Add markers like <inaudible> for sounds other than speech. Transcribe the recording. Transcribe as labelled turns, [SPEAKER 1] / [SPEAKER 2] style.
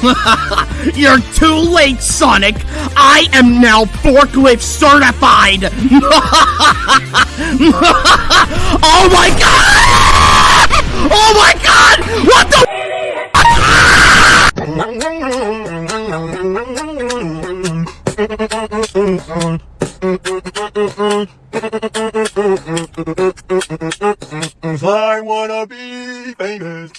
[SPEAKER 1] <laughs> You're too late, Sonic. I am now forklift certified. <laughs> oh my god! Oh my god! What the?
[SPEAKER 2] I wanna be famous.